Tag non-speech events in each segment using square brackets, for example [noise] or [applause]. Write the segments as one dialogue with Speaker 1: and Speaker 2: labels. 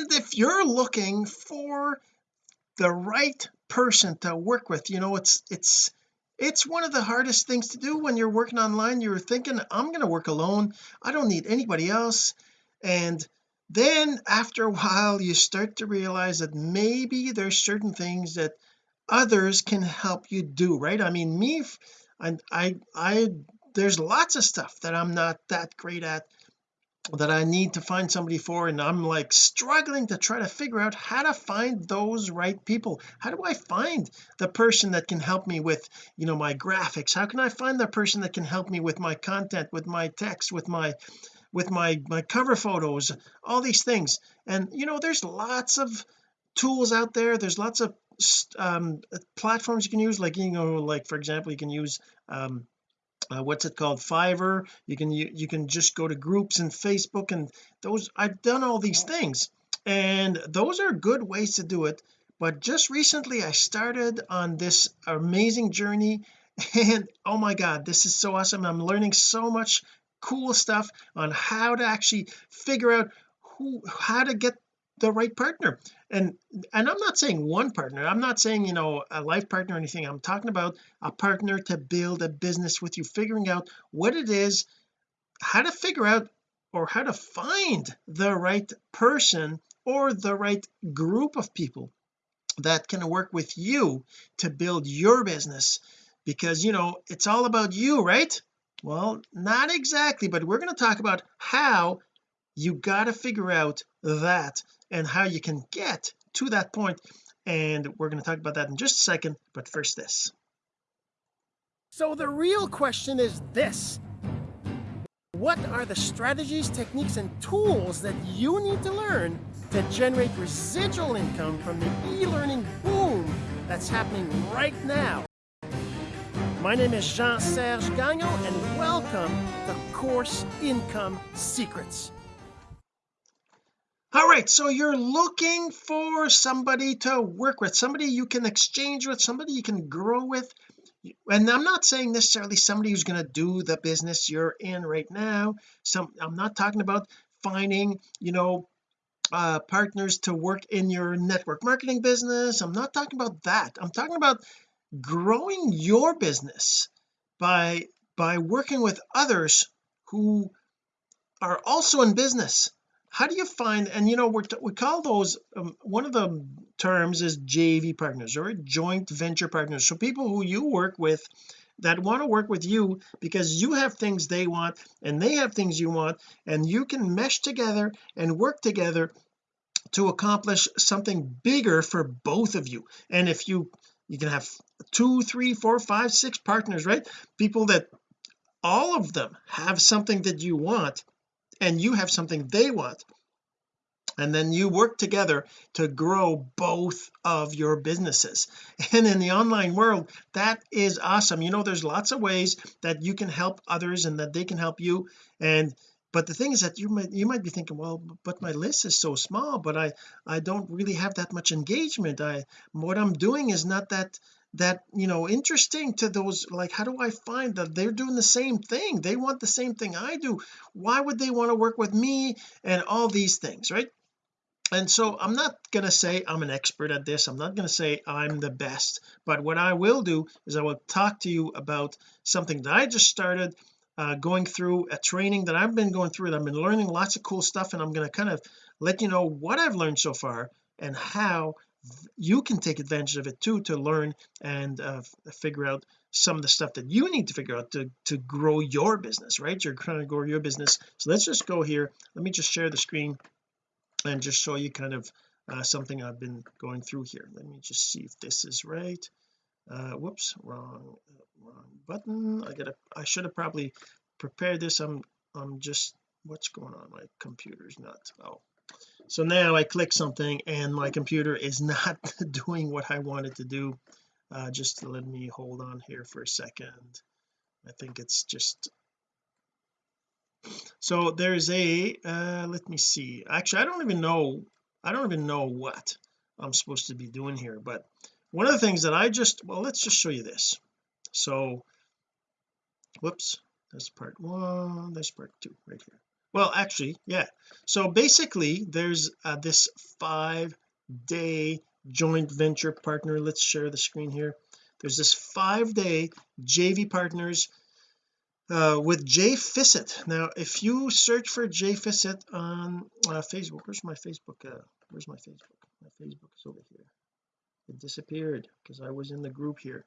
Speaker 1: and if you're looking for the right person to work with you know it's it's it's one of the hardest things to do when you're working online. You're thinking I'm going to work alone. I don't need anybody else. And then after a [laughs] while you start to realize that maybe there's certain things that others can help you do right? I mean me I I, I there's lots of stuff that I'm not that great at that I need to find somebody for and I'm like struggling to try to figure out how to find those right people. How do I find the person that can help me with you know my graphics? How can I find the person that can help me with my content with my text with my with my my cover photos? All these things. And you know there's lots of tools out there. There's lots of um, platforms you can use. Like you know like for example you can use um, uh, what's it called Fiverr. You can you, you can just go to groups in Facebook and those I've done all these things and those are good ways to do it. But just recently I started on this amazing journey [laughs] and oh my god this is so awesome. I'm learning so much cool stuff on how to actually figure out who how to get the right partner. And and I'm not saying one partner. I'm not saying you know a life partner or anything. I'm talking about a partner to build a business with you figuring out what it is how to figure out or how to find the right person or the right group of people that can work with you to build your business. Because you know it's all about you right? Well not exactly but we're going to talk about how you got to figure out that and how you can get to that point and we're going to talk about that in just a second but first this. So the real question is this. What are the strategies techniques and tools that you need to learn to generate residual income from the e-learning boom that's happening right now? My name is Jean-Serge Gagnon and welcome to Course Income Secrets all right so you're looking for somebody to work with somebody you can exchange with somebody you can grow with. And I'm not saying necessarily somebody who's going to do the business you're in right now. Some I'm not talking about finding you know uh partners to work in your network marketing business. I'm not talking about that. I'm talking about growing your business by by working with others who are also in business how do you find and you know we we call those um, one of the terms is JV partners or joint venture partners. So people who you work with that want to work with you because you have things they want and they have things you want and you can mesh together and work together to accomplish something bigger for both of you. And if you you can have two three four five six partners right? People that all of them have something that you want and you have something they want. And then you work together to grow both of your businesses. [laughs] And in the online world that is awesome. You know there's lots of ways that you can help others and that they can help you. And but the thing is that you might you might be thinking well but my list is so small but I I don't really have that much engagement. I what I'm doing is not that that you know interesting to those like how do I find that they're doing the same thing. They want the same thing I do. Why would they want to work with me and all these things right? And so I'm not going to say I'm an expert at this. I'm not going to say I'm the best. But what I will do is I will talk to you about something that I just started uh, going through a training that I've been going through and I've been learning lots of cool stuff and I'm going to kind of let you know what I've learned so far and how you can take advantage of it too to learn and uh, figure out some of the stuff that you need to figure out to to grow your business right? You're trying to grow your business. So let's just go here. Let me just share the screen and just show you kind of uh, something I've been going through here. Let me just see if this is right. Uh whoops wrong wrong button. I gotta I should have probably prepared this. I'm I'm just what's going on? My computer's not oh so now I click something and my computer is not [laughs] doing what I wanted to do. Uh, just let me hold on here for a second. I think it's just so there's a uh let me see. Actually I don't even know I don't even know what I'm supposed to be doing here but one of the things that I just well let's just show you this. So whoops that's part one that's part two right here well actually yeah. So basically there's uh, this five day joint venture partner. Let's share the screen here. There's this five day JV partners uh, with Jay Fiset now if you search for Jay Fiset on uh, Facebook where's my Facebook uh, where's my Facebook? My Facebook is over here. It disappeared because I was in the group here.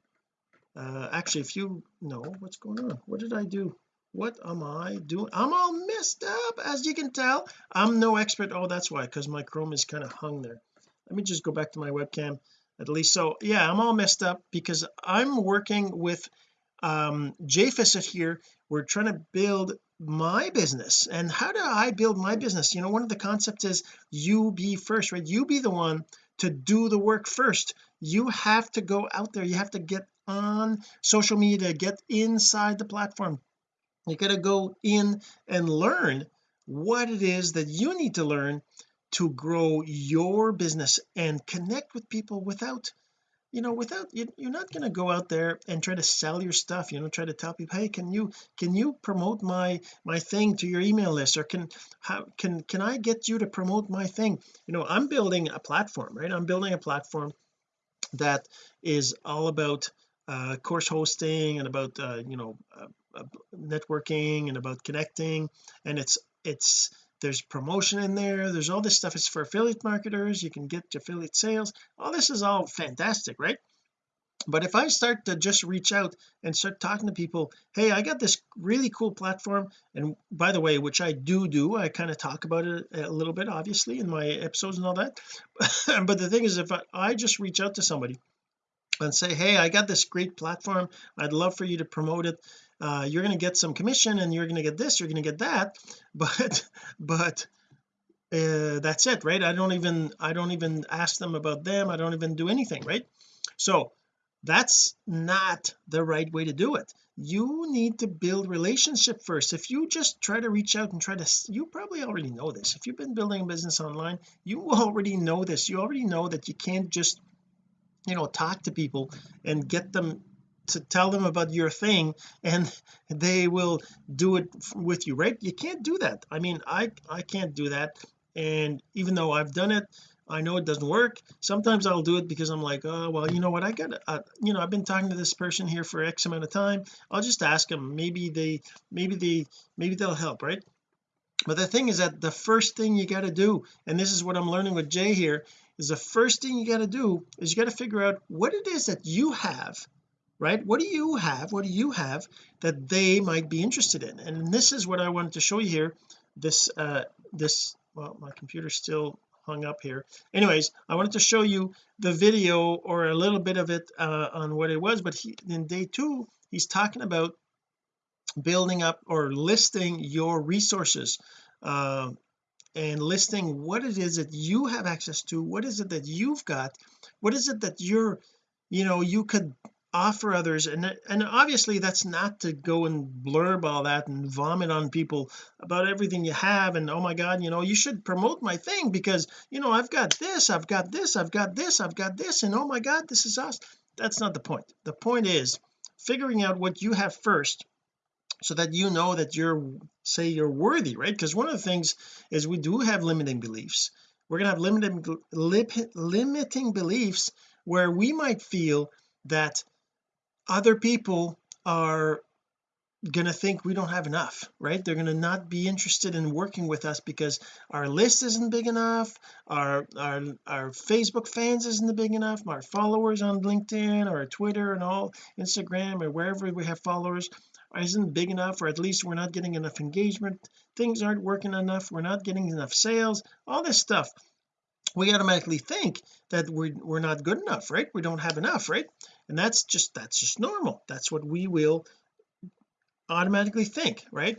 Speaker 1: Uh actually if you know what's going on what did I do what am I doing? I'm all messed up as you can tell. I'm no expert. Oh that's why because my Chrome is kind of hung there. Let me just go back to my webcam at least. So yeah I'm all messed up because I'm working with um Fiset here. We're trying to build my business. And how do I build my business? You know one of the concepts is you be first right? You be the one to do the work first. You have to go out there. You have to get on social media get inside the platform you got to go in and learn what it is that you need to learn to grow your business and connect with people without you know without you, you're not going to go out there and try to sell your stuff you know try to tell people hey can you can you promote my my thing to your email list? Or can how can can I get you to promote my thing? You know I'm building a platform right? I'm building a platform that is all about uh course hosting and about uh you know uh, networking and about connecting and it's it's there's promotion in there there's all this stuff it's for affiliate marketers you can get affiliate sales all this is all fantastic right? But if I start to just reach out and start talking to people hey I got this really cool platform and by the way which I do do I kind of talk about it a little bit obviously in my episodes and all that [laughs] but the thing is if I, I just reach out to somebody and say hey I got this great platform I'd love for you to promote it uh, you're going to get some commission and you're going to get this you're going to get that [laughs] but but uh, that's it right? I don't even I don't even ask them about them I don't even do anything right? So that's not the right way to do it. You need to build relationship first. If you just try to reach out and try to you probably already know this. If you've been building a business online you [laughs] already know this. You already know that you can't just you know talk to people and get them to tell them about your thing and they will do it with you right? You can't do that. I mean I I can't do that. And even though I've done it I know it doesn't work. Sometimes I'll do it because I'm like oh well you know what? I got you know I've been talking to this person here for X amount of time. I'll just ask them maybe they maybe they maybe they'll help right? But the thing is that the first thing you got to do and this is what I'm learning with Jay here is the first thing you got to do is you got to figure out what it is that you have right? What do you have what do you have that they might be interested in? And this is what I wanted to show you here. This uh this well my computer's still hung up here. Anyways I wanted to show you the video or a little bit of it uh on what it was but he in day two he's talking about building up or listing your resources uh, and listing what it is that you have access to what is it that you've got what is it that you're you know you could offer others and and obviously that's not to go and blurb all that and vomit on people about everything you have and oh my god you know you should promote my thing because you know I've got this I've got this I've got this I've got this and oh my god this is us that's not the point. The point is figuring out what you have first so that you know that you're say you're worthy right? Because one of the things is we do have limiting beliefs. We're going to have limiting limiting beliefs where we might feel that other people are going to think we don't have enough right? They're going to not be interested in working with us because our list isn't big enough our our our Facebook fans isn't big enough our followers on LinkedIn or Twitter and all Instagram or wherever we have followers isn't big enough or at least we're not getting enough engagement things aren't working enough we're not getting enough sales all this stuff. We automatically think that we're, we're not good enough right? We don't have enough right and that's just that's just normal. That's what we will automatically think right?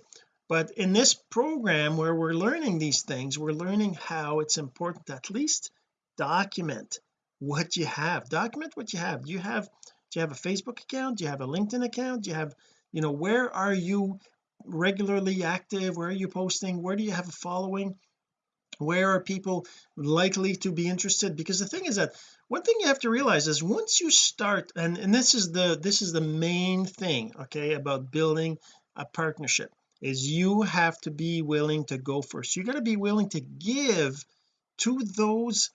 Speaker 1: But in this program where we're learning these things we're learning how it's important at least document what you have. Document what you have. Do you have do you have a Facebook account? Do you have a LinkedIn account? Do you have you know where are you regularly active? Where are you posting? Where do you have a following where are people likely to be interested? Because the thing is that one thing you have to realize is once you start and and this is the this is the main thing okay about building a partnership is you have to be willing to go first. You got to be willing to give to those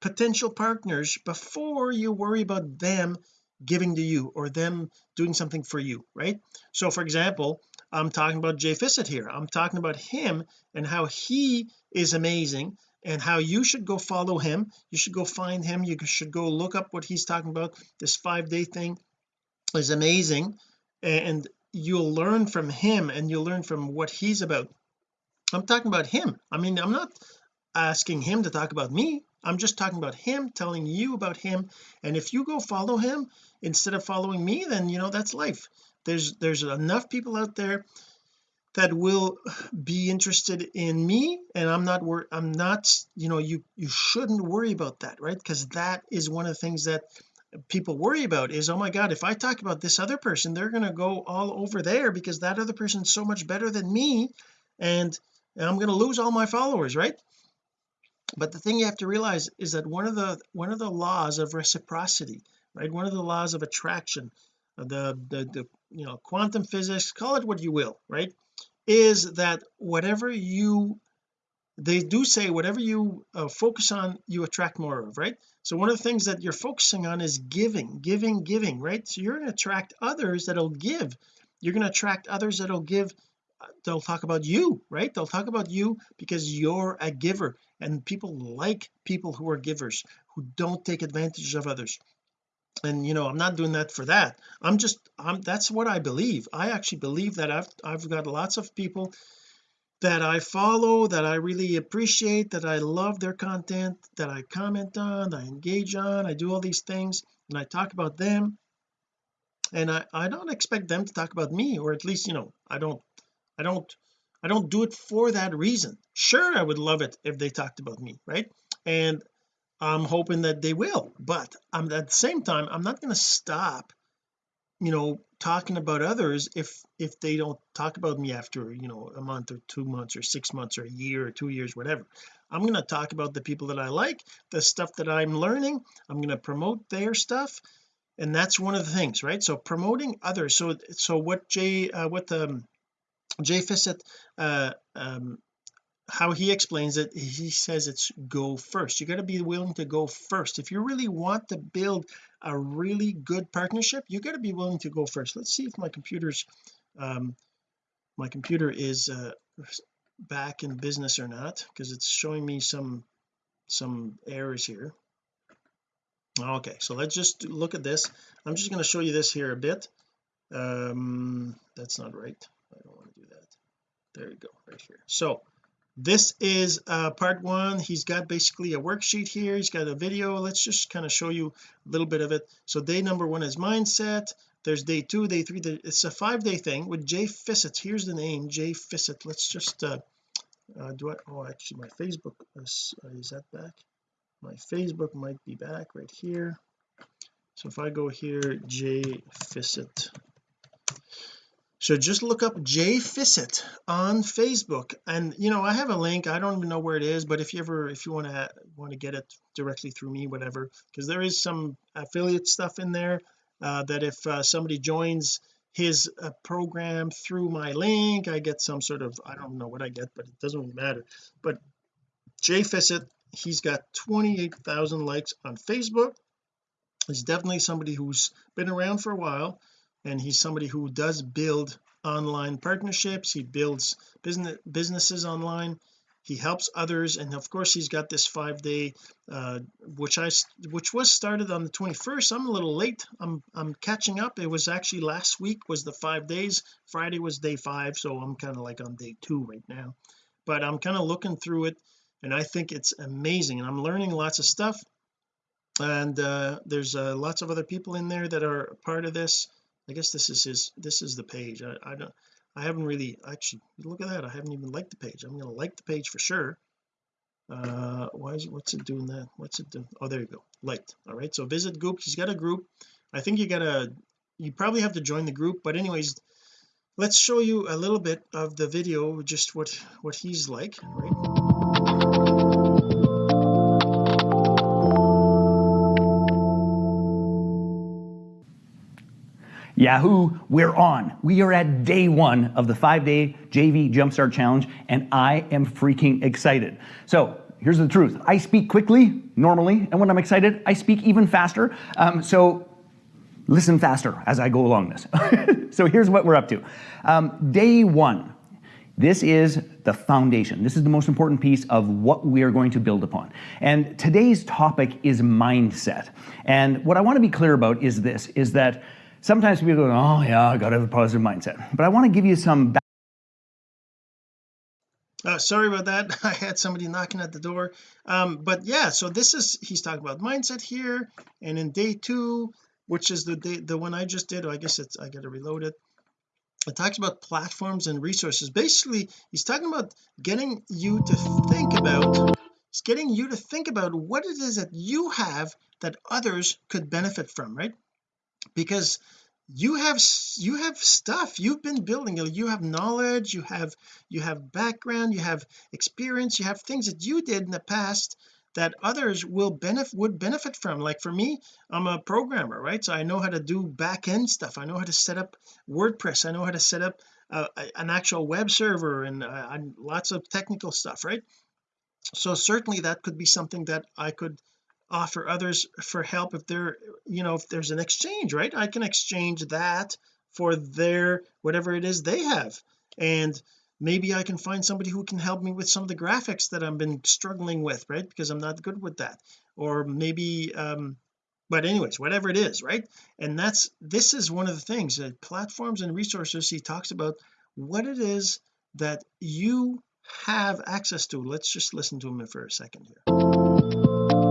Speaker 1: potential partners before you worry about them giving to you or them doing something for you right? So for example I'm talking about Jay Fiset here. I'm talking about him and how he is amazing. And how you should go follow him. You should go find him. You should go look up what he's talking about. This five day thing is amazing. And you'll learn from him and you'll learn from what he's about. I'm talking about him. I mean I'm not asking him to talk about me. I'm just talking about him telling you about him. And if you go follow him instead of following me then you know that's life. There's there's enough people out there that will be interested in me and I'm not wor I'm not you know you you shouldn't worry about that right? Because that is one of the things that people worry about is oh my god if I talk about this other person they're going to go all over there because that other person's so much better than me and I'm going to lose all my followers right? But the thing you have to realize is that one of the one of the laws of reciprocity right? One of the laws of attraction the the, the you know quantum physics call it what you will right is that whatever you they do say whatever you uh, focus on you attract more of right? So one of the things that you're focusing on is giving giving giving right? So you're going to attract others that'll give. You're going to attract others that'll give uh, they'll talk about you right? They'll talk about you because you're a giver and people like people who are givers who don't take advantage of others and you know I'm not doing that for that. I'm just I'm that's what I believe. I actually believe that I've I've got lots of people that I follow that I really appreciate that I love their content that I comment on I engage on I do all these things and I talk about them. And I I don't expect them to talk about me or at least you know I don't I don't I don't do it for that reason. Sure I would love it if they talked about me right? And I'm hoping that they will but I'm at the same time I'm not going to stop you know talking about others if if they don't talk about me after you know a month or two months or six months or a year or two years whatever. I'm going to talk about the people that I like the stuff that I'm learning. I'm going to promote their stuff and that's one of the things right? So promoting others. So so what Jay uh, what um, Jay Fiset uh, um, how he explains it he says it's go first. You got to be willing to go first. If you really want to build a really good partnership you got to be willing to go first. Let's see if my computer's um my computer is uh back in business or not because it's showing me some some errors here. Okay so let's just look at this. I'm just going to show you this here a bit. Um that's not right. I don't want to do that. There you go right here. So this is uh part one. He's got basically a worksheet here. He's got a video. Let's just kind of show you a little bit of it. So day number one is mindset. There's day two day three it's a five day thing with Jay Fiset. Here's the name Jay Fiset. Let's just uh, uh do I oh actually my Facebook is, uh, is that back? My Facebook might be back right here. So if I go here Jay Fiset so just look up Jay Fiset on Facebook. And you know I have a link. I don't even know where it is but if you ever if you want to want to get it directly through me whatever because there is some affiliate stuff in there uh, that if uh, somebody joins his uh, program through my link I get some sort of I don't know what I get but it doesn't really matter. But Jay Fiset he's got 28,000 likes on Facebook. He's definitely somebody who's been around for a while and he's somebody who does build online partnerships. He builds business businesses online. He helps others. And of course he's got this five day uh which I which was started on the 21st I'm a little late. I'm I'm catching up. It was actually last week was the five days. Friday was day five. So I'm kind of like on day two right now. But I'm kind of looking through it and I think it's amazing. And I'm learning lots of stuff. And uh there's uh, lots of other people in there that are part of this I guess this is his this is the page. I, I don't I haven't really actually look at that. I haven't even liked the page. I'm to like the page for sure. Uh why is what's it doing that? What's it doing oh there you go. Liked. All right so visit group. He's got a group. I think you gotta you probably have to join the group but anyways let's show you a little bit of the video just what what he's like. Right
Speaker 2: Yahoo, we're on. We are at day one of the five day JV Jumpstart Challenge, and I am freaking excited. So, here's the truth I speak quickly normally, and when I'm excited, I speak even faster. Um, so, listen faster as I go along this. [laughs] so, here's what we're up to. Um, day one. This is the foundation. This is the most important piece of what we are going to build upon. And today's topic is mindset. And what I want to be clear about is this is that sometimes people go, oh, yeah, I got to have a positive mindset. But I want to give you some.
Speaker 1: Uh, sorry about that [laughs] I had somebody knocking at the door um, but yeah so this is he's talking about mindset here and in day two which is the day the one I just did I guess it's I gotta reload it it talks about platforms and resources basically he's talking about getting you to think about it's getting you to think about what it is that you have that others could benefit from right because you have you have stuff. You've been building you have knowledge. You have you have background. You have experience. You have things that you did in the past that others will benefit would benefit from. Like for me I'm a programmer right? So I know how to do back end stuff. I know how to set up WordPress. I know how to set up uh, an actual web server and, uh, and lots of technical stuff right? So certainly that could be something that I could offer others for help if they're you know if there's an exchange right? I can exchange that for their whatever it is they have. And maybe I can find somebody who can help me with some of the graphics that I've been struggling with right? Because I'm not good with that. Or maybe um but anyways whatever it is right? And that's this is one of the things that platforms and resources he talks about what it is that you have access to. Let's just listen to him for a second here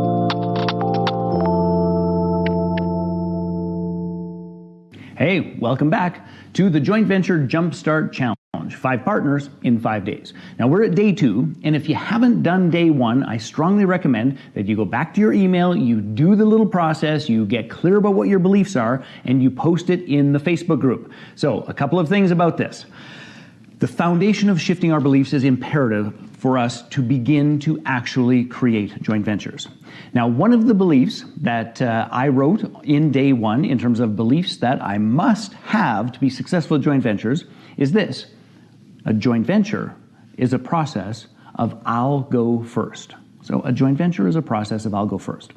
Speaker 2: Hey, welcome back to the Joint Venture Jumpstart Challenge. Five partners in five days. Now we're at day two, and if you haven't done day one, I strongly recommend that you go back to your email, you do the little process, you get clear about what your beliefs are, and you post it in the Facebook group. So, a couple of things about this. The foundation of shifting our beliefs is imperative for us to begin to actually create joint ventures. Now, one of the beliefs that uh, I wrote in day one, in terms of beliefs that I must have to be successful at joint ventures, is this a joint venture is a process of I'll go first. So, a joint venture is a process of I'll go first.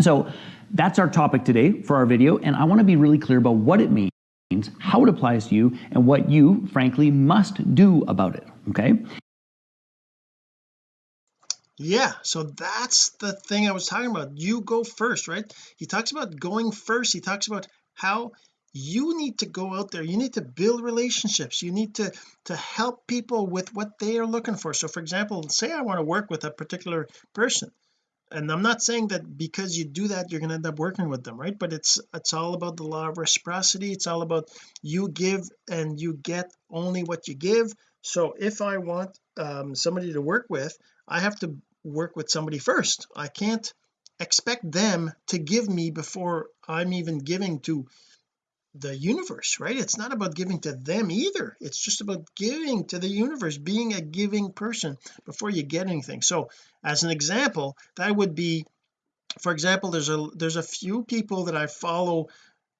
Speaker 2: So, that's our topic today for our video, and I want to be really clear about what it means how it applies to you, and what you, frankly, must do about it. Okay?
Speaker 1: yeah so that's the thing I was talking about. You go first right? He talks about going first. He talks about how you need to go out there. You need to build relationships. You need to to help people with what they are looking for. So for example say I want to work with a particular person and I'm not saying that because you do that you're going to end up working with them right? But it's it's all about the law of reciprocity. It's all about you give and you get only what you give. So if I want um, somebody to work with I have to work with somebody first. I can't expect them to give me before I'm even giving to the universe right? It's not about giving to them either. It's just about giving to the universe being a giving person before you get anything. So as an example that would be for example there's a there's a few people that I follow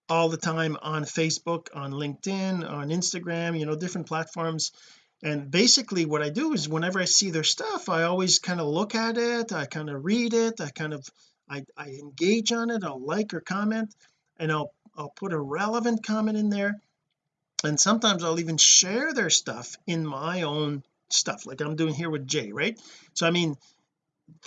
Speaker 1: all the time on Facebook on LinkedIn on Instagram you know different platforms. And basically what I do is whenever I see their stuff I always kind of look at it I kind of read it I kind of I, I engage on it I'll like or comment and I'll I'll put a relevant comment in there and sometimes I'll even share their stuff in my own stuff like I'm doing here with Jay right? So I mean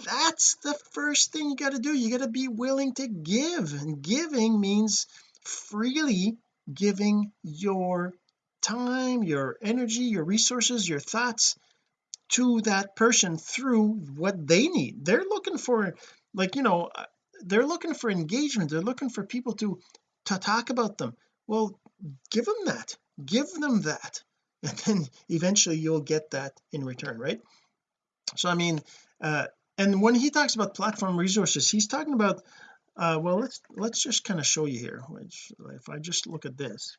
Speaker 1: that's the first thing you got to do. You got to be willing to give and giving means freely giving your time your energy your resources your thoughts to that person through what they need. They're looking for like you know uh, they're looking for engagement. They're looking for people to to talk about them. Well give them that. Give them that. [laughs] And then eventually you'll get that in return right? So I mean uh and when he talks about platform resources he's talking about uh well let's let's just kind of show you here which if I just look at this.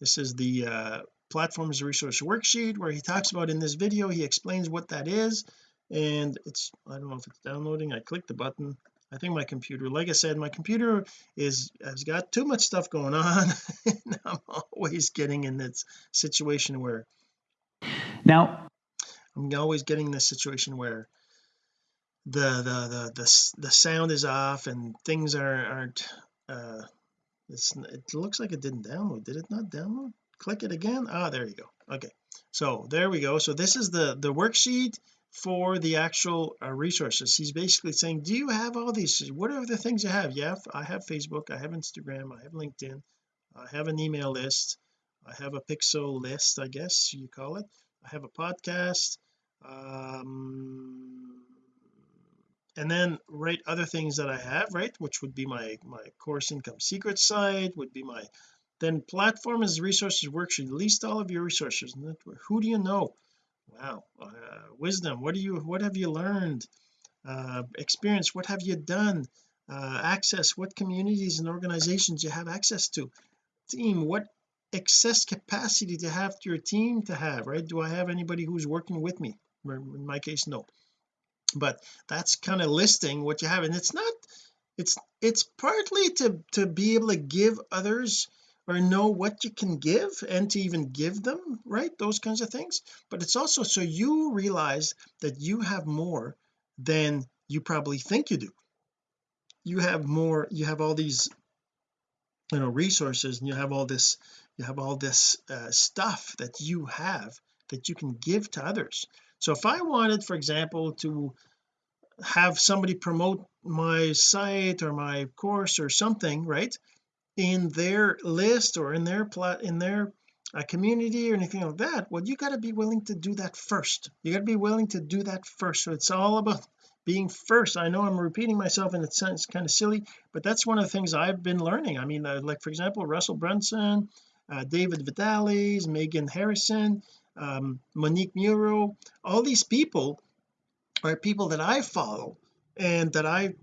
Speaker 1: This is the uh platforms resource worksheet where he talks about in this video he explains what that is. And it's I don't know if it's downloading. I click the button I think my computer like I said my computer is has got too much stuff going on. [laughs] And I'm always getting in this situation where
Speaker 2: now
Speaker 1: I'm always getting this situation where the the the the, the sound is off and things are aren't uh it's it looks like it didn't download. Did it not download? Click it again? Ah there you go. Okay. So there we go. So this is the the worksheet for the actual uh, resources. He's basically saying do you have all these? What are the things you have? Yeah I have Facebook I have Instagram I have LinkedIn I have an email list I have a pixel list I guess you call it. I have a podcast um and then write other things that I have right which would be my my course income secret site would be my then platform as resources worksheet. List all of your resources. Who do you know wow. Uh, wisdom. What do you what have you learned? Uh, experience. What have you done? Uh, access. What communities and organizations you have access to? Team what excess capacity to have to your team to have right? Do I have anybody who's working with me? In my case no. But that's kind of listing what you have and it's not it's it's partly to to be able to give others or know what you can give and to even give them right? Those kinds of things. But it's also so you realize that you have more than you probably think you do. You have more you have all these you know resources and you have all this you have all this uh, stuff that you have that you can give to others. So if I wanted for example to have somebody promote my site or my course or something right in their list or in their plot in their uh, community or anything like that well you got to be willing to do that first. You got to be willing to do that first. So it's all about being first. I know I'm repeating myself and it sounds kind of silly but that's one of the things I've been learning. I mean uh, like for example Russell Brunson uh, David Vitalis Megan Harrison um, Monique Muro all these people are people that I follow and that I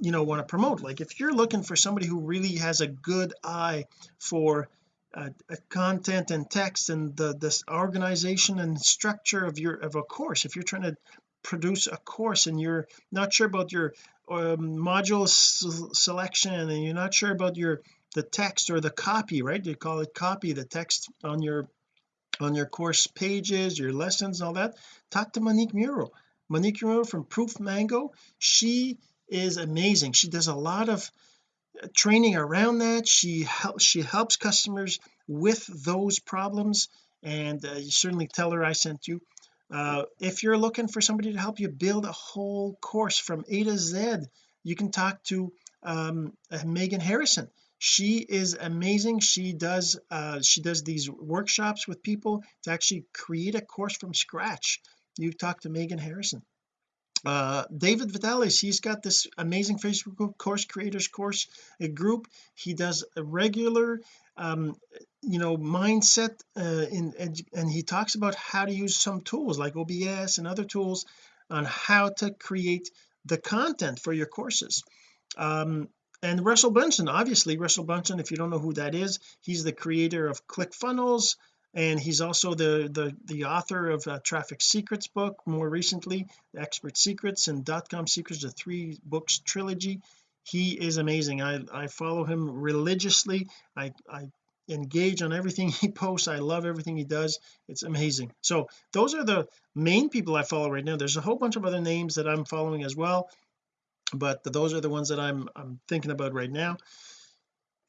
Speaker 1: you know want to promote. Like if you're looking for somebody who really has a good eye for uh, content and text and the this organization and structure of your of a course if you're trying to produce a course and you're not sure about your um, module selection and you're not sure about your the text or the copy right? You call it copy the text on your on your course pages your lessons all that. Talk to Monique Muro. Monique Muro from Proof Mango she is amazing. She does a lot of uh, training around that. She helps she helps customers with those problems and uh, you certainly tell her I sent you. Uh, if you're looking for somebody to help you build a whole course from A to Z you can talk to um, uh, Megan Harrison. She is amazing. She does uh, she does these workshops with people to actually create a course from scratch. You talk to Megan Harrison uh David Vitalis he's got this amazing Facebook course creators course a group. He does a regular um you know mindset uh in and he talks about how to use some tools like OBS and other tools on how to create the content for your courses. Um and Russell Brunson obviously Russell Brunson if you don't know who that is he's the creator of ClickFunnels and he's also the the the author of uh, traffic secrets book more recently expert secrets and dot com secrets the three books trilogy. He is amazing. I I follow him religiously. I I engage on everything [laughs] he posts. I love everything he does. It's amazing. So those are the main people I follow right now. There's a whole bunch of other names that I'm following as well but those are the ones that I'm I'm thinking about right now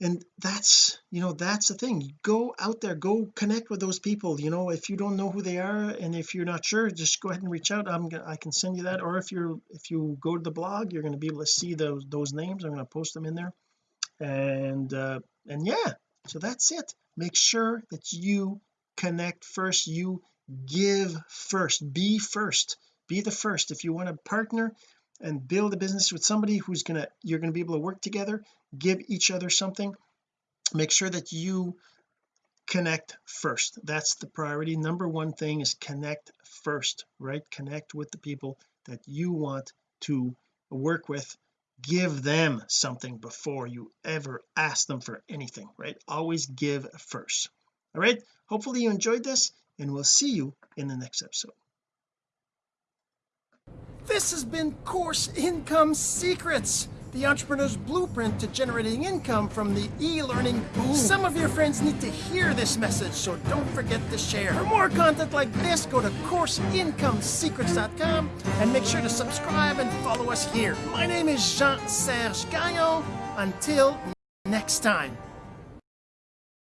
Speaker 1: and that's you know that's the thing. Go out there go connect with those people you know if you don't know who they are and if you're not sure just go ahead and reach out. I'm gonna I can send you that. Or if you're if you go to the blog you're going to be able to see those those names. I'm going to post them in there. And uh and yeah so that's it. Make sure that you connect first. You give first. Be first. Be the first. If you want to partner and build a business with somebody who's gonna you're to be able to work together give each other something make sure that you connect first. That's the priority. Number one thing is connect first right? Connect with the people that you want to work with. Give them something before you ever ask them for anything right? Always give first. All right? Hopefully you enjoyed this and we'll see you in the next episode This has been Course Income Secrets, the entrepreneur's blueprint to generating income from the e-learning boom. Some of your friends need to hear this message, so don't forget to share. For more content like this, go to CourseIncomeSecrets.com and make sure to subscribe and follow us here. My name is Jean-Serge Gagnon. Until next time.